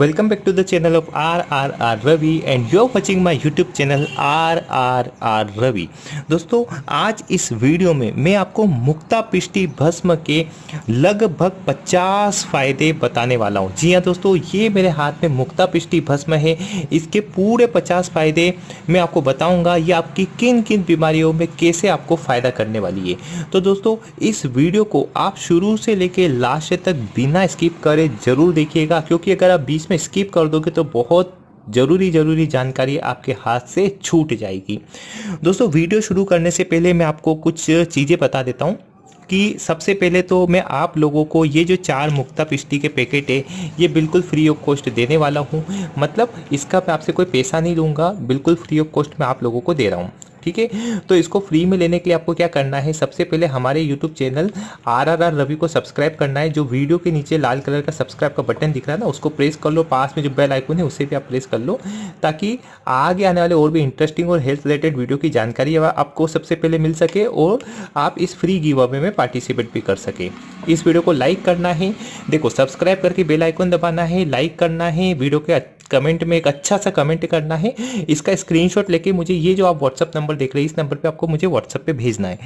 Welcome back to the channel of RRR Ravi and you're watching my YouTube channel RRR Ravi. दोस्तों, आज इस video में मैं आपको मुक्ता पिष्टी भस्म के लगभग 50 फ़ायदे बताने वाला हूँ। जी हाँ दोस्तों, ये मेरे हाथ में मुक्ता पिष्टी भस्म है इसके पूरे 50 फ़ायदे मैं आपको बताऊँगा ये आपकी किन किन बीमारियों में कैसे आपको फ़ायदा करने वाली है तो दोस्तों, इस वीडियो को आप शुरू से लेके लास्ट तक बिना स्किप करे ज़रूर देखिएगा, क्योंकि अगर आप में स्किप कर दोगे तो बहुत ज़रूरी ज़रूरी जानकारी आपके हाथ से छूट जाएगी। दोस्तों, वीडियो शुरू करने से पहले मैं आपको कुछ चीज़ें बता देता हूँ कि सबसे पहले तो मैं आप लोगों को ये जो चार मुक्ता पिश्ती के पैकेट है, ये बिल्कुल फ्री ऑफ़ कॉस्ट देने वाला हूँ। मतलब इसका मैं आपसे कोई पैसा नहीं लूँगा, बिल्कुल फ्री ऑफ़ कॉस्ट मैं आप लोगों को दे रहा हूँ। ठीक है? तो इसको फ्री में लेने के लिए आपको क्या करना है? सबसे पहले हमारे YouTube channel R R R Ravi को सब्सक्राइब करना है। जो वीडियो के नीचे लाल कलर का सब्सक्राइब का बटन दिख रहा है ना, उसको प्रेस कर लो। पास में जो बेल आइकन है, उसे भी आप प्रेस कर लो। ताकि आगे आने वाले और भी इंटरेस्टिंग और हेल्थ रिलेटेड वीडियो की जानकारी आपको सबसे पहले मिल सके और आप इस फ्री गिव अवे में पार्टिसिपेट भी कर सके। इस वीडियो को लाइक करना है। देखो सब्सक्राइब करके बेल आइकन दबाना है लाइक करना है। वीडियो के कमेंट में एक अच्छा सा कमेंट करना है। इसका स्क्रीनशॉट लेके मुझे ये जो आप व्हाट्सअप नंबर देख रहे हैं, इस नंबर पे आपको मुझे व्हाट्सअप पे भेजना है।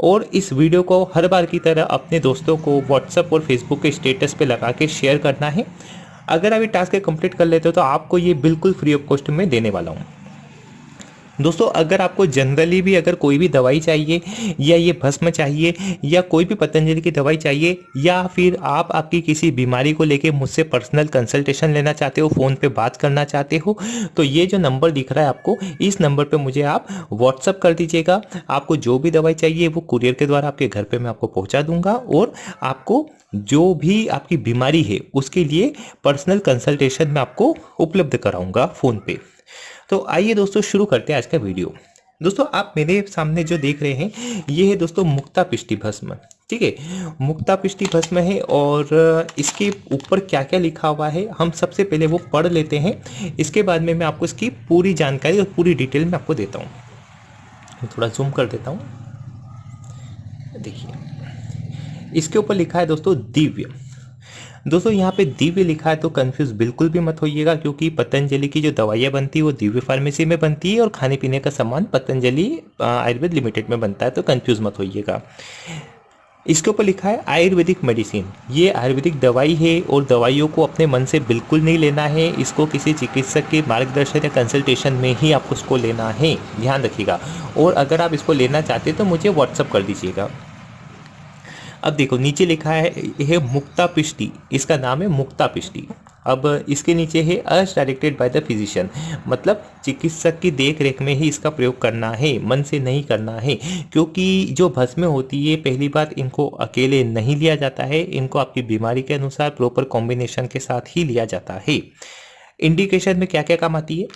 और इस वीडियो को हर बार की तरह अपने दोस्तों को व्हाट्सअप और फेसबुक के स्टेटस पे लगा के शेयर करना है। अगर आप ये टास्क कंप्लीट कर लेते हो तो आपको ये बिल्कुल फ्री ऑफ़ कॉस्ट में देने वाला हूँ। दोस्तों, अगर आपको जनरली भी अगर कोई भी दवाई चाहिए, या ये भस्म चाहिए, या कोई भी पतंजलि की दवाई चाहिए, या फिर आप आपकी किसी बीमारी को लेके मुझसे पर्सनल कंसल्टेशन लेना चाहते हो फ़ोन पे बात करना चाहते हो तो ये जो नंबर दिख रहा है आपको, इस नंबर पे मुझे आप व्हाट्सअप कर दीजिएगा। आपको जो भी दवाई चाहिए, वो कुरियर के द्वारा आपके घर पर मैं आपको पहुँचा दूँगा, और आपको जो भी आपकी बीमारी है, उसके लिए पर्सनल कंसल्टेशन मैं आपको उपलब्ध कराऊँगा फ़ोन पे। तो आइए दोस्तों शुरू करते हैं आज का वीडियो। दोस्तों, आप मेरे सामने जो देख रहे हैं, ये है दोस्तों मुक्ता पिष्टि भस्म, ठीक है? मुक्ता पिष्टि भस्म है और इसके ऊपर क्या क्या लिखा हुआ है, हम सबसे पहले वो पढ़ लेते हैं। इसके बाद में मैं आपको इसकी पूरी जानकारी और पूरी डिटेल में आपको देता हूँ। थोड़ा जूम कर देता हूँ। देखिए, इसके ऊपर लिखा है दोस्तों दिव्य। दोस्तों, यहाँ पे दिव्य लिखा है तो कंफ्यूज बिल्कुल भी मत होइएगा, क्योंकि पतंजलि की जो दवाइयाँ बनती है, वो दिव्य फार्मेसी में बनती है, और खाने पीने का सामान पतंजलि आयुर्वेद लिमिटेड में बनता है तो कन्फ्यूज़ मत होइएगा। इसके ऊपर लिखा है, आयुर्वेदिक मेडिसिन ये आयुर्वेदिक दवाई है, और दवाइयों को अपने मन से बिल्कुल नहीं लेना है, इसको किसी चिकित्सक के मार्गदर्शन या कंसल्टेशन में ही आपको उसको लेना है, ध्यान रखिएगा। और अगर आप इसको लेना चाहते हैं तो मुझे व्हाट्सअप कर दीजिएगा। अब देखो, नीचे लिखा है यह मुक्ता पिष्टी। इसका नाम है मुक्ता पिष्टी। अब इसके नीचे है अर्ज़ डायरेक्टेड बाय द फिजिशियन मतलब चिकित्सक की देख रेख में ही इसका प्रयोग करना है, मन से नहीं करना है। क्योंकि जो भस्में होती है, पहली बात इनको अकेले नहीं लिया जाता है, इनको आपकी बीमारी के अनुसार प्रॉपर कॉम्बिनेशन के साथ ही लिया जाता है। इंडिकेशन में क्या क्या काम आती है?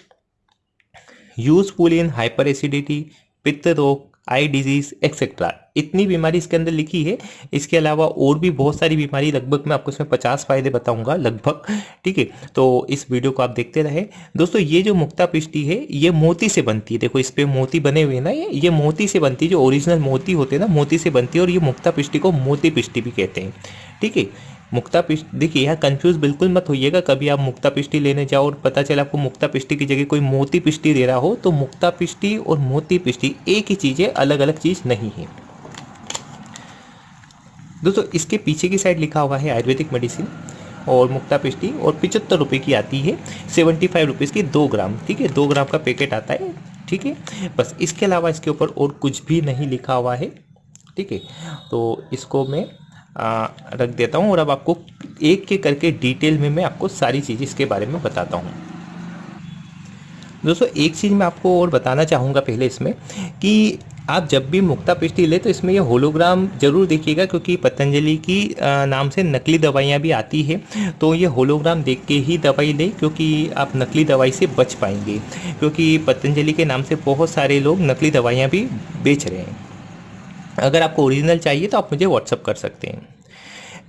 यूजफुल इन हाइपर एसिडिटी पित्त रोग आई डिज़ीज़ एक्सेट्रा इतनी बीमारी इसके अंदर लिखी है। इसके अलावा और भी बहुत सारी बीमारी, लगभग मैं आपको इसमें पचास फ़ायदे बताऊँगा, लगभग। ठीक है? तो इस वीडियो को आप देखते रहे। दोस्तों, ये जो मुक्ता पिष्टी है, ये मोती से बनती है। देखो, इस पे मोती बने हुए ना ये। ये मोती से बनती है, जो ओरिजिनल मोती होते हैं ना, मोती से बनती है, और ये मुक्ता पिष्टी को मोती पिष्टी भी कहते हैं। ठीक है? मुक्ता पिष्टी देखिए, यहाँ कंफ्यूज बिल्कुल मत होइएगा। कभी आप मुक्ता पिष्टी लेने जाओ और पता चला आपको मुक्ता पिष्टी की जगह कोई मोती पिष्टी दे रहा हो तो मुक्ता पिष्टी और मोती पिष्टी एक ही चीज़ है अलग अलग चीज़ नहीं है। दोस्तों, इसके पीछे की साइड लिखा हुआ है आयुर्वेदिक मेडिसिन और मुक्ता पिष्टी और पिचहत्तर रुपये की आती है। सेवेंटी फाइव रुपीज़ की दो ग्राम, ठीक है? दो ग्राम का पैकेट आता है, ठीक है? बस इसके अलावा इसके ऊपर और कुछ भी नहीं लिखा हुआ है, ठीक है? तो इसको मैं रख देता हूँ और अब आपको एक के करके डिटेल में मैं आपको सारी चीज़ इसके बारे में बताता हूँ। दोस्तों, एक चीज़ मैं आपको और बताना चाहूँगा पहले इसमें कि आप जब भी मुक्ता पिष्टी ले तो इसमें ये होलोग्राम ज़रूर देखिएगा क्योंकि पतंजलि की नाम से नकली दवाइयाँ भी आती है। तो ये होलोग्राम देख के ही दवाई लें क्योंकि आप नकली दवाई से बच पाएँगे। क्योंकि पतंजलि के नाम से बहुत सारे लोग नकली दवाइयाँ भी बेच रहे हैं। अगर आपको ओरिजिनल चाहिए तो आप मुझे व्हाट्सअप कर सकते हैं।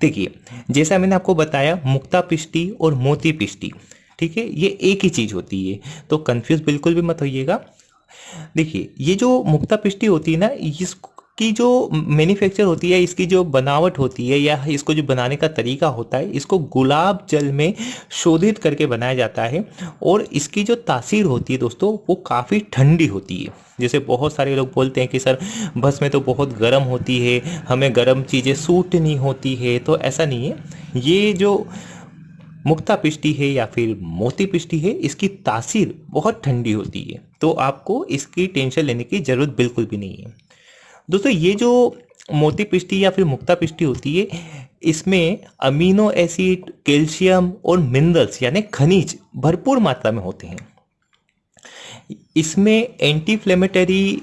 देखिए, जैसा मैंने आपको बताया, मुक्ता पिष्टी और मोती पिष्टी, ठीक है? ये एक ही चीज़ होती है तो कंफ्यूज बिल्कुल भी मत होइएगा। देखिए, ये जो मुक्ता पिष्टी होती है ना इस इसकी जो मैन्युफैक्चर होती है, इसकी जो बनावट होती है या इसको जो बनाने का तरीका होता है, इसको गुलाब जल में शोधित करके बनाया जाता है और इसकी जो तासीर होती है दोस्तों, वो काफ़ी ठंडी होती है। जैसे बहुत सारे लोग बोलते हैं कि, सर, बस में तो बहुत गर्म होती है, हमें गर्म चीज़ें सूट नहीं होती है। तो ऐसा नहीं है। ये जो मुक्ता पिष्टी है या फिर मोती पिष्टी है, इसकी तासीर बहुत ठंडी होती है। तो आपको इसकी टेंशन लेने की ज़रूरत बिल्कुल भी नहीं है। दोस्तों, ये जो मोती पिष्टी या फिर मुक्ता पिष्टी होती है, इसमें अमीनो एसिड, कैल्शियम और मिनरल्स यानी खनिज भरपूर मात्रा में होते हैं। इसमें anti inflammatory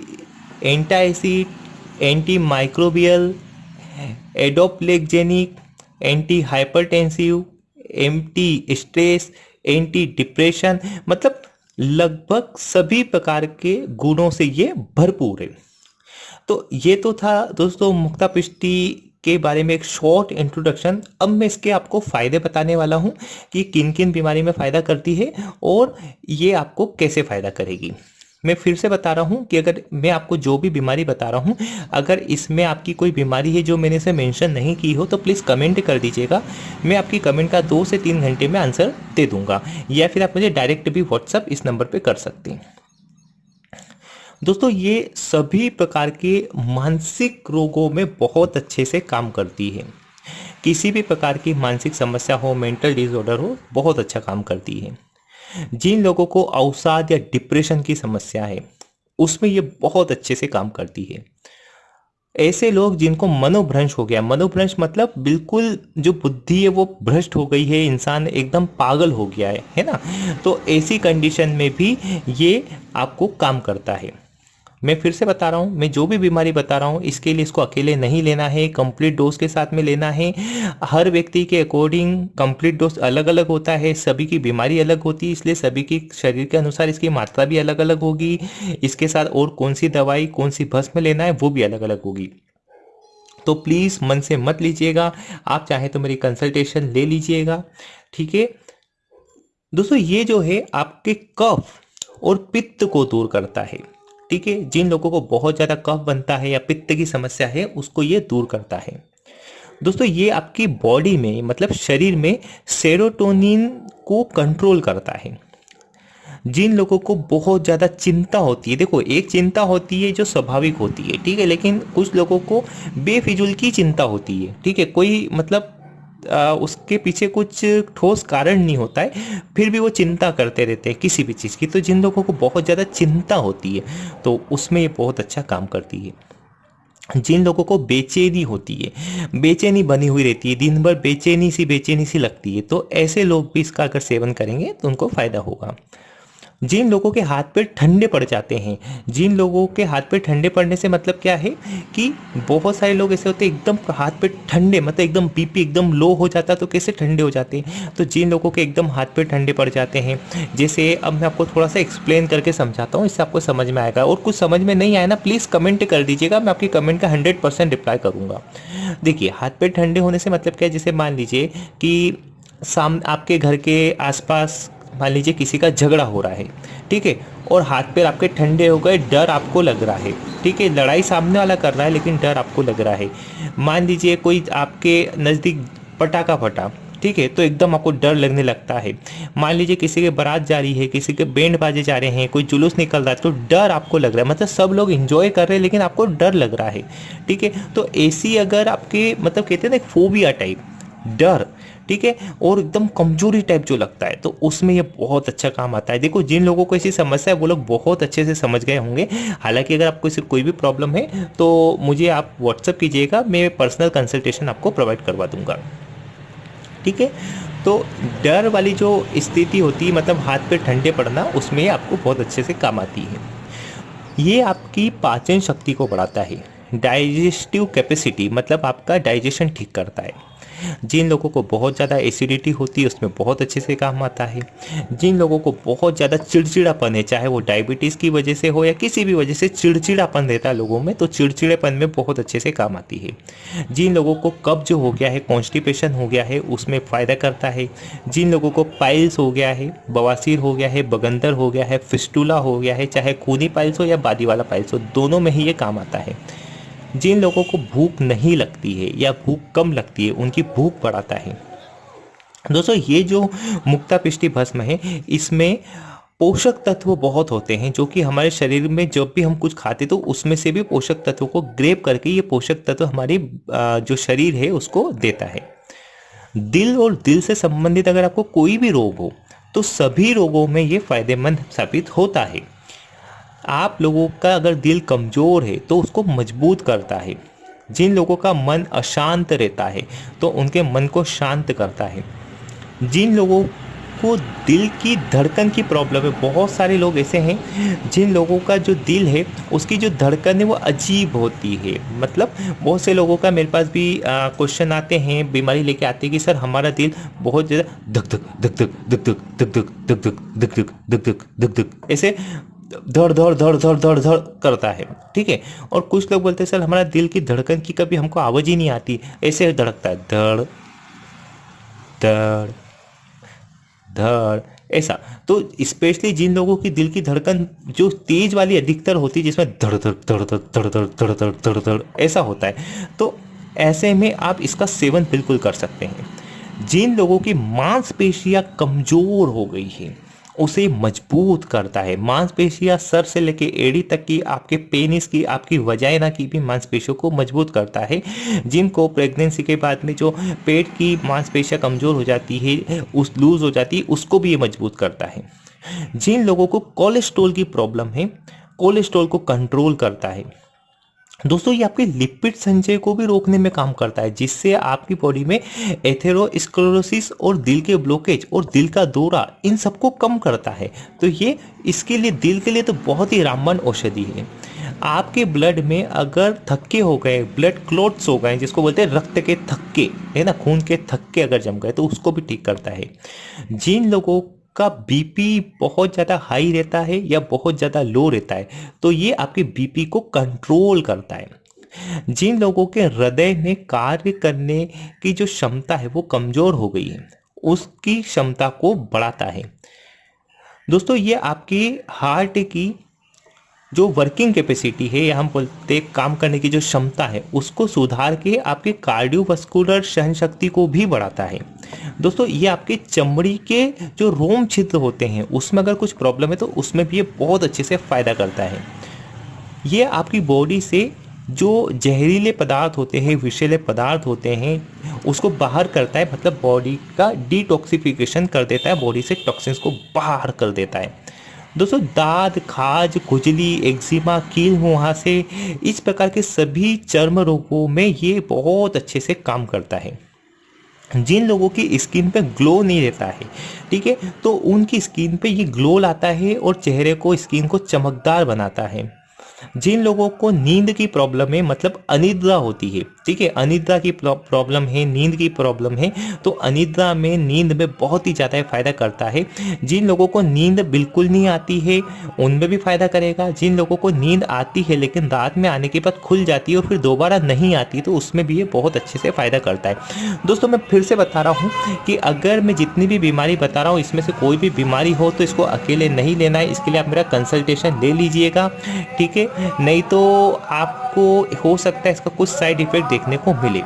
antacid anti microbial adaptogenic anti hypertensive anti stress anti depression मतलब लगभग सभी प्रकार के गुणों से ये भरपूर है। तो ये तो था दोस्तों मुक्ता पिष्टी के बारे में एक शॉर्ट इंट्रोडक्शन अब मैं इसके आपको फ़ायदे बताने वाला हूँ कि किन किन बीमारी में फ़ायदा करती है और ये आपको कैसे फ़ायदा करेगी। मैं फिर से बता रहा हूँ कि अगर मैं आपको जो भी बीमारी बता रहा हूँ, अगर इसमें आपकी कोई बीमारी है जो मैंने इसे मेंशन नहीं की हो तो प्लीज़ कमेंट कर दीजिएगा। मैं आपकी कमेंट का दो से तीन घंटे में आंसर दे दूँगा या फिर आप मुझे डायरेक्ट भी व्हाट्सअप इस नंबर पर कर सकते हैं। दोस्तों, ये सभी प्रकार के मानसिक रोगों में बहुत अच्छे से काम करती है। किसी भी प्रकार की मानसिक समस्या हो, मेंटल डिसऑर्डर हो, बहुत अच्छा काम करती है। जिन लोगों को अवसाद या डिप्रेशन की समस्या है, उसमें ये बहुत अच्छे से काम करती है। ऐसे लोग जिनको मनोभ्रंश हो गया, मनोभ्रंश मतलब बिल्कुल जो बुद्धि है वो भ्रष्ट हो गई है, इंसान एकदम पागल हो गया है है ना? तो ऐसी कंडीशन में भी ये आपको काम करता है। मैं फिर से बता रहा हूँ, मैं जो भी बीमारी बता रहा हूँ, इसके लिए इसको अकेले नहीं लेना है कंप्लीट डोज के साथ में लेना है। हर व्यक्ति के अकॉर्डिंग कंप्लीट डोज अलग अलग होता है, सभी की बीमारी अलग होती है, इसलिए सभी की शरीर के अनुसार इसकी मात्रा भी अलग अलग होगी। इसके साथ और कौन सी दवाई कौन सी भस्म लेना है, वो भी अलग अलग होगी। तो प्लीज़ मन से मत लीजिएगा, आप चाहें तो मेरी कंसल्टेशन ले लीजिएगा, ठीक है? दोस्तों, ये जो है आपके कफ और पित्त को दूर करता है। ठीक है जिन लोगों को बहुत ज़्यादा कफ बनता है या पित्त की समस्या है, उसको ये दूर करता है। दोस्तों, ये आपकी बॉडी में मतलब शरीर में सेरोटोनिन को कंट्रोल करता है। जिन लोगों को बहुत ज़्यादा चिंता होती है, देखो, एक चिंता होती है जो स्वाभाविक होती है, ठीक है, लेकिन कुछ लोगों को बेफिजुल की चिंता होती है, ठीक है, कोई मतलब उसके पीछे कुछ ठोस कारण नहीं होता है, फिर भी वो चिंता करते रहते हैं किसी भी चीज़ की। तो जिन लोगों को बहुत ज़्यादा चिंता होती है तो उसमें ये बहुत अच्छा काम करती है। जिन लोगों को बेचैनी होती है, बेचैनी बनी हुई रहती है, दिन भर बेचैनी सी बेचैनी सी लगती है तो ऐसे लोग भी इसका अगर सेवन करेंगे तो उनको फ़ायदा होगा। जिन लोगों के हाथ पैर ठंडे पड़ जाते हैं, जिन लोगों के हाथ पैर ठंडे पड़ने से मतलब क्या है कि बहुत सारे लोग ऐसे होते हैं, एकदम हाथ पैर ठंडे मतलब एकदम बीपी एकदम लो हो जाता तो कैसे ठंडे हो जाते हैं? तो जिन लोगों के एकदम हाथ पैर ठंडे पड़ जाते हैं, जैसे अब मैं आपको थोड़ा सा एक्सप्लेन करके समझाता हूँ, इससे आपको समझ में आएगा। और कुछ समझ में नहीं आया ना प्लीज़ कमेंट कर दीजिएगा, मैं आपकी कमेंट का हंड्रेड परसेंट रिप्लाई करूँगा। देखिए, हाथ पैर ठंडे होने से मतलब क्या है? जैसे मान लीजिए कि साम, आपके घर के आसपास मान लीजिए किसी का झगड़ा हो रहा है, ठीक है, और हाथ पैर आपके ठंडे हो गए, डर आपको लग रहा है, ठीक है, लड़ाई सामने वाला कर रहा है, लेकिन डर आपको लग रहा है। मान लीजिए कोई आपके नज़दीक पटाखा फटा, ठीक है तो एकदम आपको डर लगने लगता है। मान लीजिए किसी के बारात जा रही है, किसी के बैंड बाजे जा रहे हैं, कोई जुलूस निकल रहा है तो डर आपको लग रहा है मतलब सब लोग इंजॉय कर रहे हैं, लेकिन आपको डर लग रहा है, ठीक है तो ऐसी अगर आपके मतलब कहते हैं ना फोबिया टाइप डर ठीक है? और एकदम कमज़ोरी टाइप जो लगता है तो उसमें ये बहुत अच्छा काम आता है। देखो, जिन लोगों को ऐसी समस्या है, वो लोग बहुत अच्छे से समझ गए होंगे। हालाँकि अगर आपको इसे कोई भी प्रॉब्लम है तो मुझे आप व्हाट्सअप कीजिएगा, मैं पर्सनल कंसल्टेशन आपको प्रोवाइड करवा दूँगा। ठीक है? तो डर वाली जो स्थिति होती है मतलब हाथ पे ठंडे पड़ना, उसमें आपको बहुत अच्छे से काम आती है। ये आपकी पाचन शक्ति को बढ़ाता है। डाइजेस्टिव कैपेसिटी मतलब आपका डाइजेशन ठीक करता है। जिन लोगों को बहुत ज़्यादा एसिडिटी होती है, उसमें बहुत अच्छे से काम आता है। जिन लोगों को बहुत ज़्यादा चिड़चिड़ापन है, चाहे वो डायबिटीज़ की वजह से हो या किसी भी वजह से चिड़चिड़ापन रहता है लोगों में तो चिड़चिड़ेपन में बहुत अच्छे से काम आती है। जिन लोगों को कब्ज हो गया है कॉन्स्टिपेशन हो गया है, उसमें फ़ायदा करता है। जिन लोगों को पाइल्स हो गया है, बवासीर हो गया है, बगंदर हो गया है फिस्टूला हो गया है, चाहे खूनी पाइल्स हो या बादी वाला पाइल्स हो, दोनों में ही ये काम आता है। जिन लोगों को भूख नहीं लगती है या भूख कम लगती है, उनकी भूख बढ़ाता है। दोस्तों, ये जो मुक्ता पिष्टि भस्म है, इसमें पोषक तत्व बहुत होते हैं, जो कि हमारे शरीर में जब भी हम कुछ खाते तो उसमें से भी पोषक तत्वों को ग्रेप करके ये पोषक तत्व हमारी जो शरीर है, उसको देता है। दिल और दिल से संबंधित अगर आपको कोई भी रोग हो तो सभी रोगों में ये फ़ायदेमंद साबित होता है। आप लोगों का अगर दिल कमज़ोर है तो उसको मज़बूत करता है। जिन लोगों का मन अशांत रहता है तो उनके मन को शांत करता है। जिन लोगों को दिल की धड़कन की प्रॉब्लम है, बहुत सारे लोग ऐसे हैं, जिन लोगों का जो दिल है, उसकी जो धड़कन है, वो अजीब होती है। मतलब बहुत से लोगों का मेरे पास भी क्वेश्चन आते हैं, बीमारी लेके आते हैं कि, सर, हमारा दिल बहुत ज़्यादा धक धक धक धक धक धक धक धक धक धक धक धक धक धक धक धक ऐसे धड़ धड़ धड़ धड़ धड़ धड़ करता है ठीक है और कुछ लोग बोलते हैं सर हमारा दिल की धड़कन की कभी हमको आवाज़ ही नहीं आती ऐसे धड़कता है धड़ धड़ धड़ ऐसा तो स्पेशली जिन लोगों की दिल की धड़कन जो तेज वाली अधिकतर होती है जिसमें धड़ धड़ धड़ धड़ धड़ धड़ धड़ धड़ धड़ धड़ ऐसा होता है तो ऐसे में आप इसका सेवन बिल्कुल कर सकते हैं जिन लोगों की मांसपेशियाँ कमज़ोर हो गई है उसे मज़बूत करता है। मांसपेशियाँ सर से लेके एड़ी तक की आपके पेनिस की, आपकी वजाइना की भी मांसपेशियों को मज़बूत करता है। जिनको प्रेगनेंसी के बाद में जो पेट की मांसपेशियाँ कमज़ोर हो जाती है, उस लूज हो जाती है, उसको भी ये मज़बूत करता है। जिन लोगों को कोलेस्ट्रोल की प्रॉब्लम है कोलेस्ट्रोल को कंट्रोल करता है। दोस्तों, ये आपके लिपिड संचय को भी रोकने में काम करता है, जिससे आपकी बॉडी में एथेरोस्क्लोरोसिस और दिल के ब्लॉकेज और दिल का दौरा, इन सबको कम करता है। तो ये इसके लिए, दिल के लिए तो बहुत ही रामबन औषधि है। आपके ब्लड में अगर थक्के हो गए ब्लड क्लोट्स हो गए, जिसको बोलते हैं रक्त के थक्के, है ना, खून के थक्के अगर जम गए तो उसको भी ठीक करता है। जिन लोगों का बीपी बहुत ज़्यादा हाई रहता है या बहुत ज़्यादा लो रहता है तो ये आपके बीपी को कंट्रोल करता है। जिन लोगों के हृदय में कार्य करने की जो क्षमता है, वो कमज़ोर हो गई है, उसकी क्षमता को बढ़ाता है। दोस्तों, ये आपकी हार्ट की जो वर्किंग कैपेसिटी है या हम बोलते काम करने की जो क्षमता है, उसको सुधार के आपके कार्डियोवस्कुलर सहन शक्ति को भी बढ़ाता है। दोस्तों, ये आपके चमड़ी के जो रोम छिद्र होते हैं, उसमें अगर कुछ प्रॉब्लम है तो उसमें भी ये बहुत अच्छे से फ़ायदा करता है। ये आपकी बॉडी से जो जहरीले पदार्थ होते हैं, विषैले पदार्थ होते हैं, उसको बाहर करता है मतलब बॉडी का डिटॉक्सिफिकेशन कर देता है बॉडी से टॉक्सिन्स को बाहर कर देता है। दोस्तों, दाद, खाज, खुजली, एक्जिमा, कील मुहासे इस प्रकार के सभी चर्म रोगों में ये बहुत अच्छे से काम करता है। जिन लोगों की स्किन पे ग्लो नहीं रहता है, ठीक है तो उनकी स्किन पे ये ग्लो लाता है और चेहरे को, स्किन को चमकदार बनाता है। जिन लोगों को नींद की प्रॉब्लम है मतलब अनिद्रा होती है ठीक है, अनिद्रा की प्रॉब्लम है, नींद की प्रॉब्लम है तो अनिद्रा में नींद में बहुत ही ज़्यादा फ़ायदा करता है। जिन लोगों को नींद बिल्कुल नहीं आती है, उनमें भी फ़ायदा करेगा। जिन लोगों को नींद आती है, लेकिन रात में आने के बाद खुल जाती है और फिर दोबारा नहीं आती तो उसमें भी ये बहुत अच्छे से फ़ायदा करता है। दोस्तों, मैं फिर से बता रहा हूँ कि अगर मैं जितनी भी बीमारी बता रहा हूँ, इसमें से कोई भी बीमारी हो तो इसको अकेले नहीं लेना है। इसके लिए आप मेरा कंसल्टेशन ले लीजिएगा, ठीक है? नहीं तो आपको हो सकता है इसका कुछ साइड इफ़ेक्ट देखने को मिले।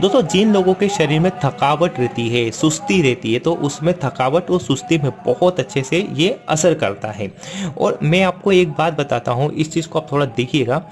दोस्तों, जिन लोगों के शरीर में थकावट रहती है, सुस्ती रहती है तो उसमें थकावट और सुस्ती में बहुत अच्छे से ये असर करता है। और मैं आपको एक बात बताता हूँ, इस चीज़ को आप थोड़ा देखिएगा।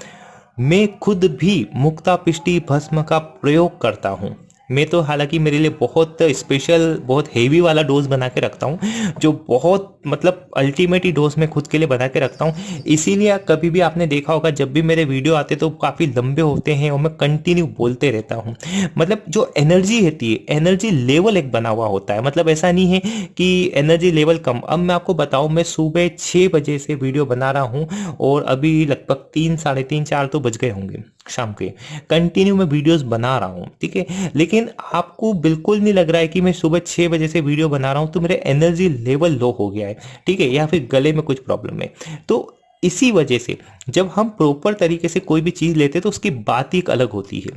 मैं खुद भी मुक्ता पिष्टी भस्म का प्रयोग करता हूँ। मैं तो हालाँकि मेरे लिए बहुत स्पेशल बहुत हेवी वाला डोज बना के रखता हूँ, जो बहुत मतलब अल्टीमेट ही डोज मैं खुद के लिए बना के रखता हूँ। इसीलिए कभी भी आपने देखा होगा, जब भी मेरे वीडियो आते तो काफ़ी लंबे होते हैं और मैं कंटिन्यू बोलते रहता हूँ। मतलब जो एनर्जी रहती है एनर्जी लेवल एक बना हुआ होता है। मतलब ऐसा नहीं है कि एनर्जी लेवल कम। अब मैं आपको बताऊँ, मैं सुबह छः बजे से वीडियो बना रहा हूँ और अभी लगभग तीन, साढ़े तीन, चार तो बज गए होंगे। शाम के। कंटिन्यू मैं वीडियोस बना रहा हूँ, ठीक है? लेकिन आपको बिल्कुल नहीं लग रहा है कि मैं सुबह छः बजे से वीडियो बना रहा हूँ तो मेरे एनर्जी लेवल लो हो गया है, ठीक है? या फिर गले में कुछ प्रॉब्लम है। तो इसी वजह से जब हम प्रॉपर तरीके से कोई भी चीज़ लेते हैं तो उसकी बात ही एक अलग होती है,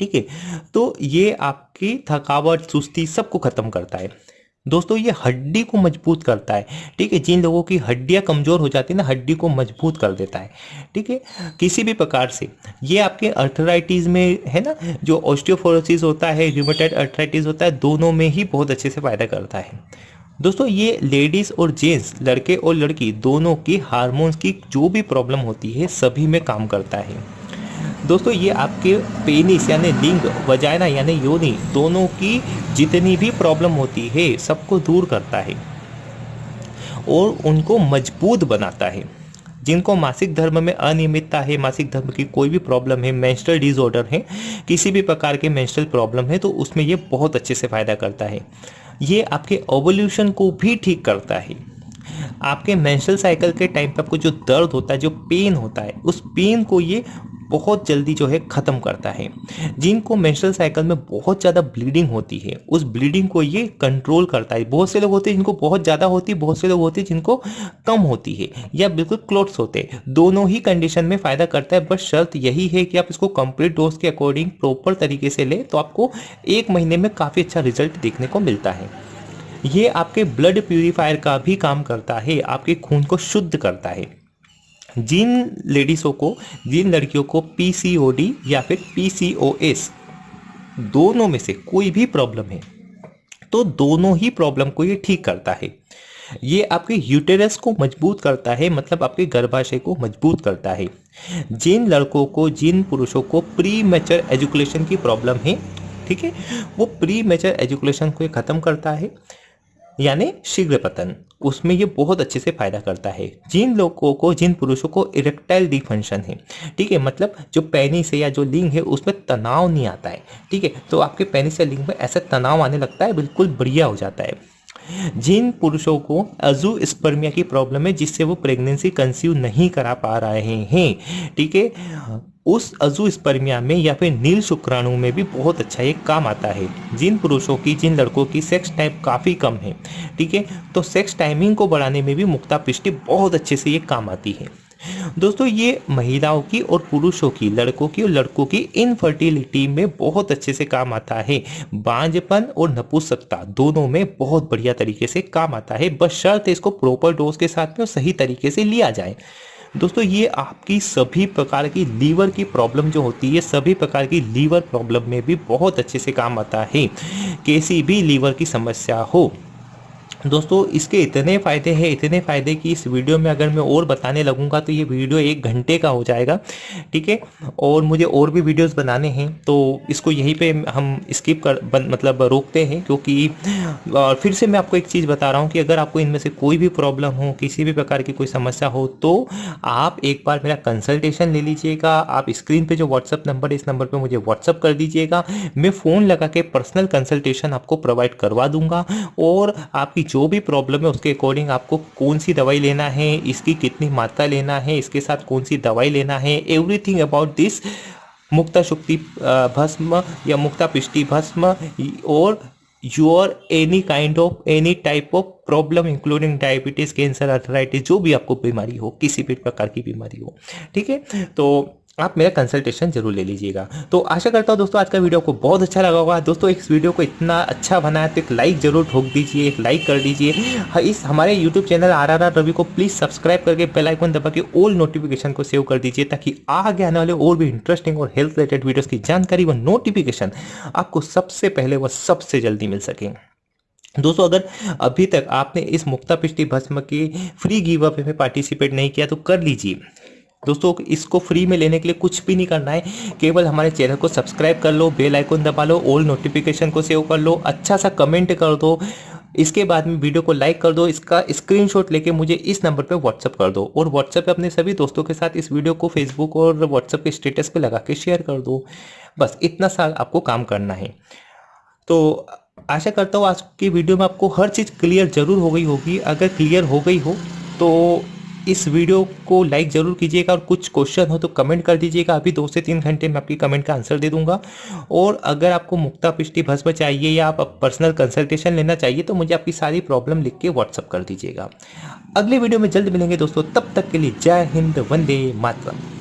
ठीक है? तो ये आपकी थकावट, सुस्ती सबको ख़त्म करता है। दोस्तों, ये हड्डी को मज़बूत करता है, ठीक है? जिन लोगों की हड्डियाँ कमज़ोर हो जाती है ना, हड्डी को मज़बूत कर देता है, ठीक है? किसी भी प्रकार से, ये आपके अर्थराइटिस में है ना, जो ऑस्टियोफोरोसिस होता है र्यूमेटाइड अर्थराइटिस होता है, दोनों में ही बहुत अच्छे से फ़ायदा करता है। दोस्तों, ये लेडीज़ और जेंट्स लड़के और लड़की, दोनों की हार्मोन्स की जो भी प्रॉब्लम होती है, सभी में काम करता है। दोस्तों, ये आपके पेनिस यानी लिंग वजाइना यानी योनि दोनों की जितनी भी प्रॉब्लम होती है, सबको दूर करता है और उनको मज़बूत बनाता है। जिनको मासिक धर्म में अनियमितता है, मासिक धर्म की कोई भी प्रॉब्लम है मेंस्ट्रुअल डिसऑर्डर है, किसी भी प्रकार के मेंस्ट्रुअल प्रॉब्लम है तो उसमें ये बहुत अच्छे से फ़ायदा करता है। ये आपके ओवोल्यूशन को भी ठीक करता है। आपके मेंस्ट्रुअल साइकिल के टाइम पे आपको जो दर्द होता है, जो पेन होता है, उस पेन को ये बहुत जल्दी जो है ख़त्म करता है। जिनको मेंस्ट्रुअल साइकिल में बहुत ज़्यादा ब्लीडिंग होती है। उस ब्लीडिंग को ये कंट्रोल करता है। बहुत से लोग होते हैं जिनको बहुत ज़्यादा होती है बहुत से लोग होते हैं जिनको कम होती है या बिल्कुल क्लोट्स होते। हैं दोनों ही कंडीशन में फ़ायदा करता है, बस शर्त यही है कि आप इसको कंप्लीट डोज के अकॉर्डिंग प्रॉपर तरीके से लें तो आपको एक महीने में काफ़ी अच्छा रिज़ल्ट देखने को मिलता है। ये आपके ब्लड प्यूरिफायर का भी काम करता है, आपके खून को शुद्ध करता है। जिन लेडीज़ों को, जिन लड़कियों को पीसीओडी या फिर पीसीओएस दोनों में से कोई भी प्रॉब्लम है तो दोनों ही प्रॉब्लम को ये ठीक करता है। ये आपके यूटेरस को मज़बूत करता है मतलब आपके गर्भाशय को मज़बूत करता है। जिन लड़कों को, जिन पुरुषों को प्री मेचर एजुकेशन की प्रॉब्लम है, ठीक है, वो प्री मेचर एजुकेशन को ख़त्म करता है। यानी शीघ्र पतन उसमें ये बहुत अच्छे से फ़ायदा करता है। जिन लोगों को, जिन पुरुषों को इरेक्टाइल डिफंक्शन है, ठीक है मतलब जो पेनिस है या जो लिंग है, उसमें तनाव नहीं आता है, ठीक है तो आपके पेनिस या लिंग में ऐसा तनाव आने लगता है, बिल्कुल बढ़िया हो जाता है। जिन पुरुषों को अजू स्पर्मिया की प्रॉब्लम है, जिससे वो प्रेगनेंसी कंसीव नहीं करा पा रहे हैं, ठीक है उस अजू स्पर्मिया में या फिर नील शुक्राणु में भी बहुत अच्छा ये काम आता है। जिन पुरुषों की, जिन लड़कों की सेक्स टाइम काफ़ी कम है, ठीक है? तो सेक्स टाइमिंग को बढ़ाने में भी मुक्ता पिष्टि बहुत अच्छे से ये काम आती है। दोस्तों, ये महिलाओं की और पुरुषों की, लड़कों की और लड़कों की इनफर्टिलिटी में बहुत अच्छे से काम आता है। बांझपन और नपुंसकता दोनों में बहुत बढ़िया तरीके से काम आता है। बस शर्त इसको प्रॉपर डोज के साथ में और सही तरीके से लिया जाए। दोस्तों, ये आपकी सभी प्रकार की लीवर की प्रॉब्लम जो होती है सभी प्रकार की लीवर प्रॉब्लम में भी बहुत अच्छे से काम आता है। किसी भी लीवर की समस्या हो दोस्तों, इसके इतने फ़ायदे हैं, इतने फ़ायदे कि इस वीडियो में अगर मैं और बताने लगूँगा तो ये वीडियो एक घंटे का हो जाएगा, ठीक है? और मुझे और भी वीडियोस बनाने हैं तो इसको यहीं पे हम स्किप कर मतलब रोकते हैं, क्योंकि, और फिर से मैं आपको एक चीज़ बता रहा हूँ कि अगर आपको इनमें से कोई भी प्रॉब्लम हो, किसी भी प्रकार की कोई समस्या हो तो आप एक बार मेरा कंसल्टेशन ले लीजिएगा, आप स्क्रीन पर जो व्हाट्सअप नंबर है, इस नंबर पर मुझे व्हाट्सअप कर दीजिएगा, मैं फ़ोन लगा के पर्सनल कंसल्टेशन आपको प्रोवाइड करवा दूँगा, और आपकी जो भी प्रॉब्लम है, उसके अकॉर्डिंग आपको कौन सी दवाई लेना है, इसकी कितनी मात्रा लेना है, इसके साथ कौन सी दवाई लेना है everything about this mukta shukti bhasma या मुक्ता पिष्टि भस्म और your any kind of any type of problem including diabetes cancer arthritis जो भी आपको बीमारी हो, किसी भी प्रकार की बीमारी हो, ठीक है? तो आप मेरा कंसल्टेशन ज़रूर ले लीजिएगा। तो आशा करता हूँ दोस्तों आज का वीडियो को बहुत अच्छा लगा होगा। दोस्तों इस वीडियो को इतना अच्छा बनाया तो एक लाइक ज़रूर ठोक दीजिए एक लाइक कर दीजिए। हाँ, इस हमारे YouTube channel R R Ravi को प्लीज़ सब्सक्राइब करके बेल आइकन दबा के ऑल नोटिफिकेशन को सेव कर दीजिए ताकि आगे आने वाले और भी इंटरेस्टिंग और हेल्थ रिलेटेड वीडियोज़ की जानकारी व नोटिफिकेशन आपको सबसे पहले व सबसे जल्दी मिल सके। दोस्तों अगर अभी तक आपने इस मुक्ता पिष्टि भस्म की फ्री गिव अप में पार्टिसिपेट नहीं किया तो कर लीजिए। दोस्तों, इसको फ्री में लेने के लिए कुछ भी नहीं करना है। केवल हमारे चैनल को सब्सक्राइब कर लो बेल आइकन दबा लो ऑल नोटिफिकेशन को सेव कर लो अच्छा सा कमेंट कर दो। इसके बाद में वीडियो को लाइक कर दो, इसका स्क्रीनशॉट लेके मुझे इस नंबर पे व्हाट्सअप कर दो और व्हाट्सअप पे अपने सभी दोस्तों के साथ इस वीडियो को फेसबुक और व्हाट्सअप के स्टेटस पे लगा के शेयर कर दो। बस इतना सा आपको काम करना है। तो आशा करता हूँ आज की वीडियो में आपको हर चीज़ क्लियर ज़रूर हो गई होगी। अगर क्लियर हो गई हो तो इस वीडियो को लाइक ज़रूर कीजिएगा और कुछ क्वेश्चन हो तो कमेंट कर दीजिएगा। अभी दो से तीन घंटे में आपकी कमेंट का आंसर दे दूँगा। और अगर आपको मुक्ता पिष्टि भस्म चाहिए या आप पर्सनल कंसल्टेशन लेना चाहिए तो मुझे आपकी सारी प्रॉब्लम लिख के व्हाट्सअप कर दीजिएगा। अगले वीडियो में जल्द मिलेंगे दोस्तों। तब तक के लिए जय हिंद, वंदे मातरम।